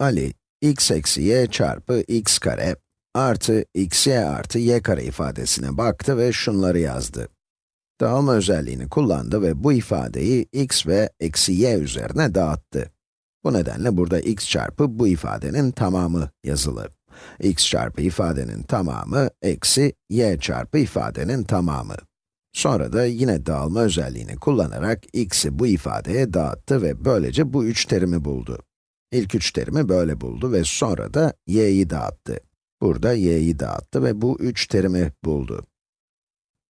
Ali, x eksi y çarpı x kare artı xy artı y kare ifadesine baktı ve şunları yazdı. Dağılma özelliğini kullandı ve bu ifadeyi x ve eksi y üzerine dağıttı. Bu nedenle burada x çarpı bu ifadenin tamamı yazılı. x çarpı ifadenin tamamı eksi y çarpı ifadenin tamamı. Sonra da yine dağılma özelliğini kullanarak x'i bu ifadeye dağıttı ve böylece bu üç terimi buldu. İlk üç terimi böyle buldu ve sonra da y'yi dağıttı. Burada y'yi dağıttı ve bu üç terimi buldu.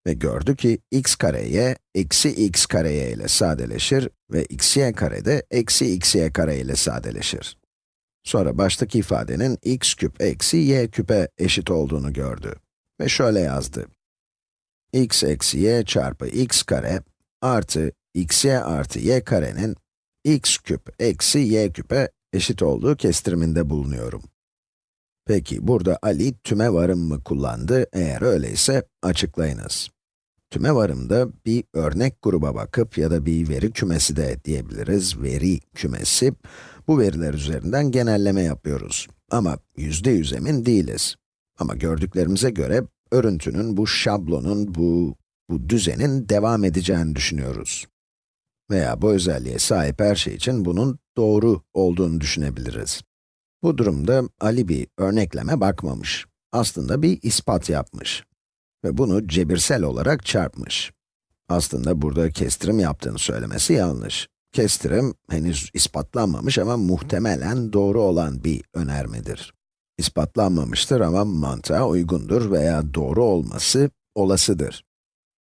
Ve gördü ki x kare y, eksi x kare y ile sadeleşir ve xy kare de eksi xy kare ile sadeleşir. Sonra baştaki ifadenin x küp eksi y küpe eşit olduğunu gördü. Ve şöyle yazdı. x eksi y çarpı x kare artı xy artı y karenin x küp eksi y küpe eşit olduğu kestiriminde bulunuyorum. Peki, burada Ali tüme varım mı kullandı? Eğer öyleyse açıklayınız. Tüme varımda bir örnek gruba bakıp ya da bir veri kümesi de diyebiliriz, veri kümesi. Bu veriler üzerinden genelleme yapıyoruz. Ama yüzde yüz emin değiliz. Ama gördüklerimize göre örüntünün, bu şablonun, bu, bu düzenin devam edeceğini düşünüyoruz. Veya bu özelliğe sahip her şey için bunun doğru olduğunu düşünebiliriz. Bu durumda Ali bir örnekleme bakmamış. Aslında bir ispat yapmış. Ve bunu cebirsel olarak çarpmış. Aslında burada kestirim yaptığını söylemesi yanlış. Kestirim henüz ispatlanmamış ama muhtemelen doğru olan bir önermedir. İspatlanmamıştır ama mantığa uygundur veya doğru olması olasıdır.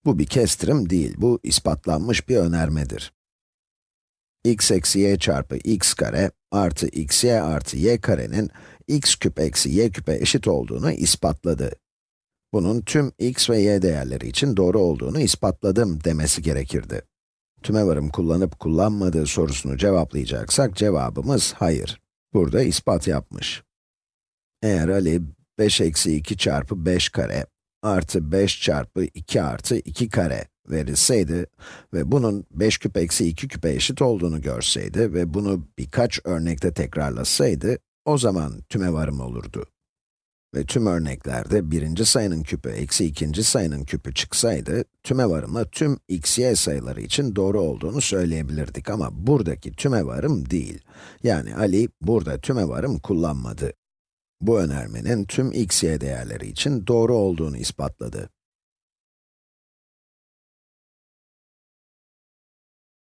Bu bir kestirim değil, bu ispatlanmış bir önermedir. x eksi y çarpı x kare artı xy artı y karenin x küp eksi y küpe eşit olduğunu ispatladı. Bunun tüm x ve y değerleri için doğru olduğunu ispatladım demesi gerekirdi. Tümevarım kullanıp kullanmadığı sorusunu cevaplayacaksak cevabımız hayır. Burada ispat yapmış. Eğer Ali 5 eksi 2 çarpı 5 kare artı 5 çarpı 2 artı 2 kare verilseydi ve bunun 5 küp eksi 2 küpe eşit olduğunu görseydi ve bunu birkaç örnekte tekrarlasaydı, o zaman tümevarım olurdu. Ve tüm örneklerde birinci sayının küpü eksi ikinci sayının küpü çıksaydı, tümevarımla tüm x, y sayıları için doğru olduğunu söyleyebilirdik ama buradaki tümevarım değil. Yani Ali burada tümevarım kullanmadı. Bu önermenin tüm x, y değerleri için doğru olduğunu ispatladı.